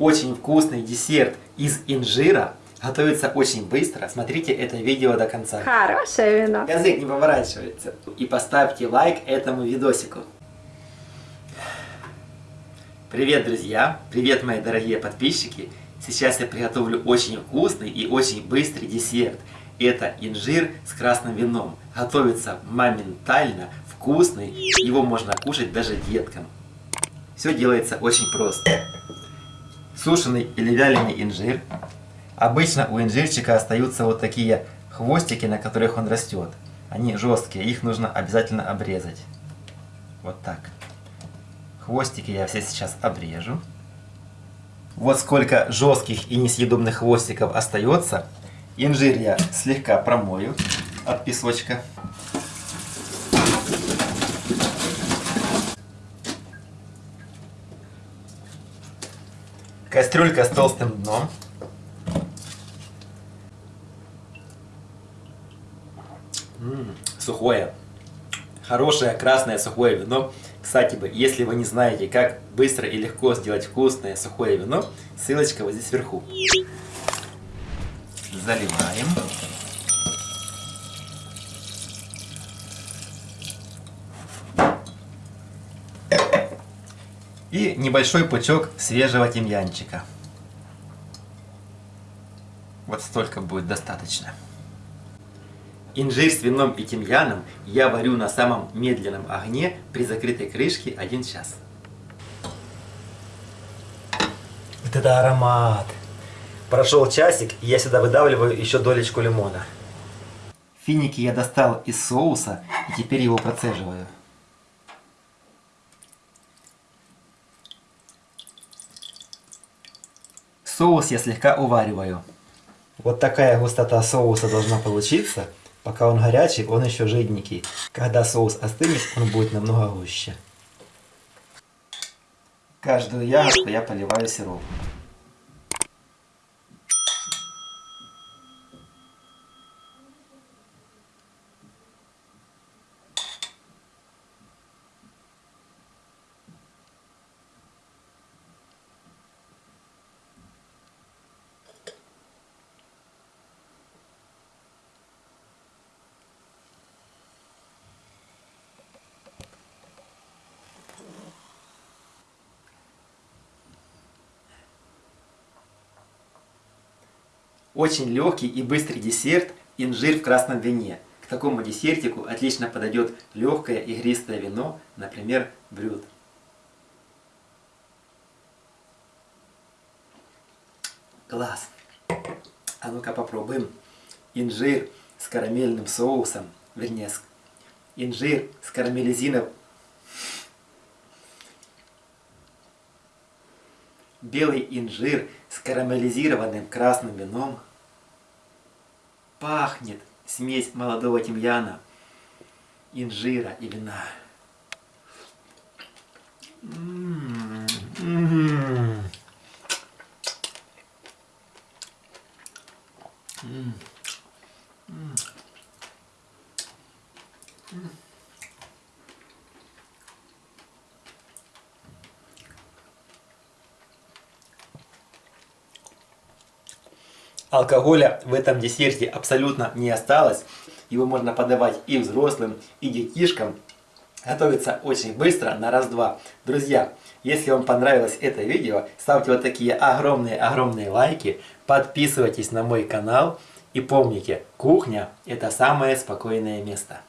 очень вкусный десерт из инжира. Готовится очень быстро. Смотрите это видео до конца. Хорошее вино. Язык не поворачивается. И поставьте лайк этому видосику. Привет, друзья! Привет, мои дорогие подписчики! Сейчас я приготовлю очень вкусный и очень быстрый десерт. Это инжир с красным вином. Готовится моментально, вкусный. Его можно кушать даже деткам. Все делается очень просто. Сушеный или вяленый инжир. Обычно у инжирчика остаются вот такие хвостики, на которых он растет. Они жесткие, их нужно обязательно обрезать. Вот так. Хвостики я все сейчас обрежу. Вот сколько жестких и несъедобных хвостиков остается. Инжир я слегка промою от песочка. Кастрюлька с толстым дном. М -м, сухое. Хорошее красное сухое вино. Кстати, если вы не знаете, как быстро и легко сделать вкусное сухое вино, ссылочка вот здесь вверху. Заливаем. И небольшой пучок свежего тимьянчика. Вот столько будет достаточно. Инжир с вином и тимьяном я варю на самом медленном огне при закрытой крышке 1 час. Вот это аромат! Прошел часик, и я сюда выдавливаю еще долечку лимона. Финики я достал из соуса, и теперь его процеживаю. Соус я слегка увариваю. Вот такая густота соуса должна получиться. Пока он горячий, он еще жиденький. Когда соус остынет, он будет намного гуще. Каждую ягодку я поливаю сиропом. Очень легкий и быстрый десерт инжир в красном вине. К такому десертику отлично подойдет легкое игристое вино, например, брют. Класс! А ну-ка попробуем инжир с карамельным соусом, вернее, инжир с карамелизином. Белый инжир с карамелизированным красным вином. Пахнет смесь молодого тимьяна, инжира и вина. М -м -м. М Алкоголя в этом десерте абсолютно не осталось. Его можно подавать и взрослым, и детишкам. Готовится очень быстро, на раз-два. Друзья, если вам понравилось это видео, ставьте вот такие огромные-огромные лайки, подписывайтесь на мой канал и помните, кухня это самое спокойное место.